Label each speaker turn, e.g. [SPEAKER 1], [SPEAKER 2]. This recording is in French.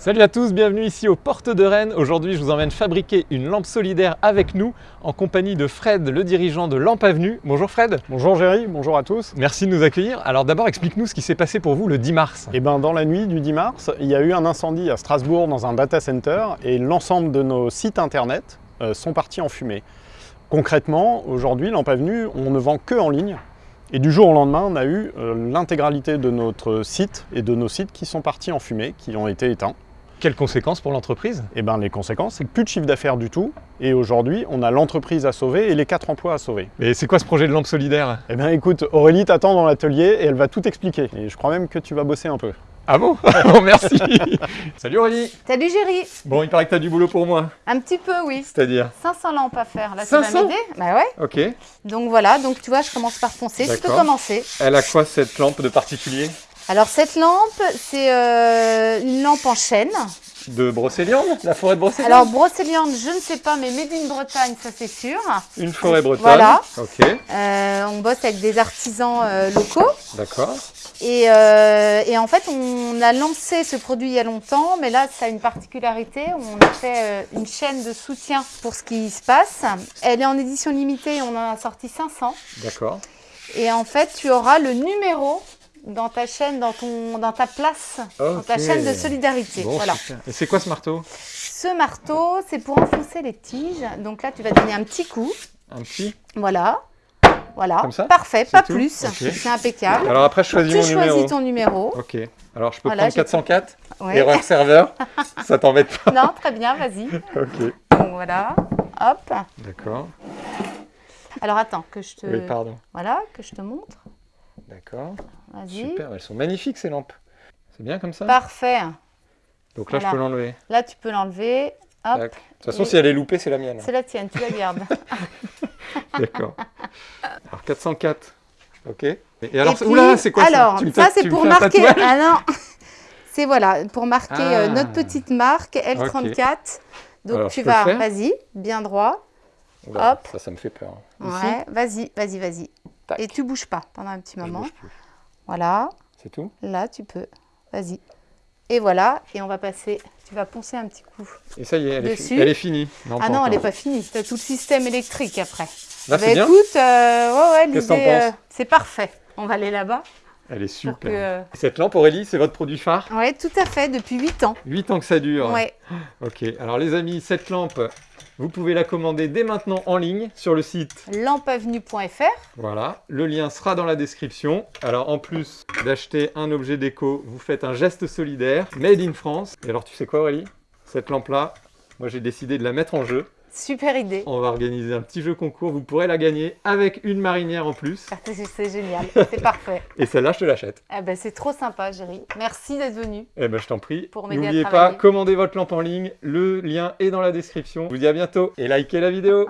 [SPEAKER 1] Salut à tous, bienvenue ici aux Portes de Rennes. Aujourd'hui, je vous emmène fabriquer une lampe solidaire avec nous en compagnie de Fred, le dirigeant de Lampe Avenue. Bonjour Fred.
[SPEAKER 2] Bonjour Géry, bonjour à tous.
[SPEAKER 1] Merci de nous accueillir. Alors d'abord, explique-nous ce qui s'est passé pour vous le 10 mars.
[SPEAKER 2] Eh ben, dans la nuit du 10 mars, il y a eu un incendie à Strasbourg dans un data center et l'ensemble de nos sites internet euh, sont partis en fumée. Concrètement, aujourd'hui, Lampe Avenue, on ne vend que en ligne. Et du jour au lendemain, on a eu euh, l'intégralité de notre site et de nos sites qui sont partis en fumée, qui ont été éteints.
[SPEAKER 1] Quelles conséquences pour l'entreprise?
[SPEAKER 2] Eh ben, les conséquences, c'est que plus de chiffre d'affaires du tout. Et aujourd'hui, on a l'entreprise à sauver et les quatre emplois à sauver.
[SPEAKER 1] Et c'est quoi ce projet de lampe solidaire?
[SPEAKER 2] Eh bien écoute, Aurélie t'attend dans l'atelier et elle va tout expliquer. Et je crois même que tu vas bosser un peu.
[SPEAKER 1] Ah bon? Bon, merci Salut Aurélie
[SPEAKER 3] Salut Géry
[SPEAKER 1] Bon, il paraît que tu as du boulot pour moi.
[SPEAKER 3] Un petit peu, oui.
[SPEAKER 1] C'est-à-dire?
[SPEAKER 3] 500 lampes à faire, là,
[SPEAKER 1] 500?
[SPEAKER 3] tu Bah ouais.
[SPEAKER 1] Ok.
[SPEAKER 3] Donc voilà, donc tu vois, je commence par foncer. Tu peux commencer.
[SPEAKER 1] Elle a quoi cette lampe de particulier?
[SPEAKER 3] Alors cette lampe, c'est euh, une lampe en chêne.
[SPEAKER 1] De Brocéliande La forêt de Brocéliande
[SPEAKER 3] Alors brocéliande, je ne sais pas, mais made in Bretagne, ça c'est sûr.
[SPEAKER 1] Une forêt bretonne.
[SPEAKER 3] Voilà.
[SPEAKER 1] Ok,
[SPEAKER 3] Euh, on bosse avec des artisans euh, locaux.
[SPEAKER 1] d'accord.
[SPEAKER 3] Et, et en fait, on a lancé ce produit il y a longtemps, mais là, ça a une particularité. On a fait une chaîne de soutien pour ce qui se passe. Elle est en édition limitée, on en a sorti 500.
[SPEAKER 1] D'accord.
[SPEAKER 3] Et en fait, tu auras le numéro dans ta chaîne, dans, ton, dans ta place, dans ta chaîne de solidarité.
[SPEAKER 1] Bon,
[SPEAKER 3] voilà.
[SPEAKER 1] super. Et c'est quoi ce marteau?
[SPEAKER 3] Ce marteau, c'est pour enfoncer les tiges. Donc là, tu vas donner un petit coup.
[SPEAKER 1] Un petit?
[SPEAKER 3] Voilà. Voilà.
[SPEAKER 1] Comme ça?
[SPEAKER 3] Parfait, pas
[SPEAKER 1] tout
[SPEAKER 3] plus. C'est impeccable.
[SPEAKER 1] Alors après, je choisis
[SPEAKER 3] tu
[SPEAKER 1] mon numéro.
[SPEAKER 3] choisis ton numéro.
[SPEAKER 1] Ok. Alors je peux
[SPEAKER 3] Voilà,
[SPEAKER 1] prendre
[SPEAKER 3] j'ai-
[SPEAKER 1] 404
[SPEAKER 3] Ouais.
[SPEAKER 1] Erreur serveur Ça t'embête pas?
[SPEAKER 3] Non, très bien, vas-y.
[SPEAKER 1] Ok.
[SPEAKER 3] Donc voilà. Hop.
[SPEAKER 1] D'accord.
[SPEAKER 3] Alors attends, que je te,
[SPEAKER 1] Oui, pardon.
[SPEAKER 3] voilà, que je te montre.
[SPEAKER 1] D'accord. Super, elles sont magnifiques ces lampes. C'est bien comme ça
[SPEAKER 3] Parfait.
[SPEAKER 1] Donc là,
[SPEAKER 3] Voilà.
[SPEAKER 1] je peux l'enlever.
[SPEAKER 3] Là, tu peux l'enlever. Hop.
[SPEAKER 1] De toute façon,
[SPEAKER 3] Et-
[SPEAKER 1] si elle est loupée, c'est la mienne.
[SPEAKER 3] C'est la tienne, tu la gardes.
[SPEAKER 1] D'accord. Alors 404. Ok. Et alors,
[SPEAKER 3] Et puis,
[SPEAKER 1] oula, c'est quoi ça
[SPEAKER 3] Alors,
[SPEAKER 1] Tu me
[SPEAKER 3] ça c'est pour marquer. Ah non C'est voilà, pour marquer euh,
[SPEAKER 1] Ah.
[SPEAKER 3] notre petite marque L34. Donc
[SPEAKER 1] Alors,
[SPEAKER 3] tu vas, vas-y, bien droit.
[SPEAKER 1] Oula,
[SPEAKER 3] Hop.
[SPEAKER 1] Ça, ça me fait peur.
[SPEAKER 3] Ouais, vas-y, vas-y, vas-y.
[SPEAKER 1] Tac.
[SPEAKER 3] Et tu bouges pas pendant un petit
[SPEAKER 1] Je
[SPEAKER 3] moment.
[SPEAKER 1] bouge plus.
[SPEAKER 3] Voilà,
[SPEAKER 1] C'est tout?
[SPEAKER 3] Là tu peux. Vas-y. Et voilà, et on va passer. Tu vas poncer un petit coup.
[SPEAKER 1] Et ça y est, elle, est, elle finie.
[SPEAKER 3] ah
[SPEAKER 1] pas
[SPEAKER 3] non, elle n'est pas finie. Tu as tout le système électrique après.
[SPEAKER 1] Là,
[SPEAKER 3] Bah, écoute, euh, ouais, euh, c'est parfait. On va aller là-bas.
[SPEAKER 1] Elle est super.
[SPEAKER 3] que-
[SPEAKER 1] Cette lampe, Aurélie, c'est votre produit phare?
[SPEAKER 3] Ouais, tout à fait, depuis 8 ans.
[SPEAKER 1] 8 ans que ça dure.
[SPEAKER 3] Ouais.
[SPEAKER 1] Ok, alors les amis, cette lampe, vous pouvez la commander dès maintenant en ligne sur le site.
[SPEAKER 3] Lampeavenue.fr.
[SPEAKER 1] Voilà, le lien sera dans la description. Alors en plus d'acheter un objet déco, vous faites un geste solidaire, made in France. Et alors tu sais quoi Aurélie? Cette lampe-là, moi j'ai décidé de la mettre en jeu.
[SPEAKER 3] Super idée.
[SPEAKER 1] On va organiser un petit jeu concours, vous pourrez la gagner avec une marinière en plus.
[SPEAKER 3] Ah, C'est génial, c'est parfait.
[SPEAKER 1] Et celle-là, je te l'achète.
[SPEAKER 3] Ah ben, c'est trop sympa, Géry. Merci d'être venu.
[SPEAKER 1] Eh ben je t'en prie.
[SPEAKER 3] Pour m'aider à
[SPEAKER 1] N'oubliez pas, commandez votre lampe en ligne, le lien est dans la description. Je vous dis à bientôt et likez la vidéo.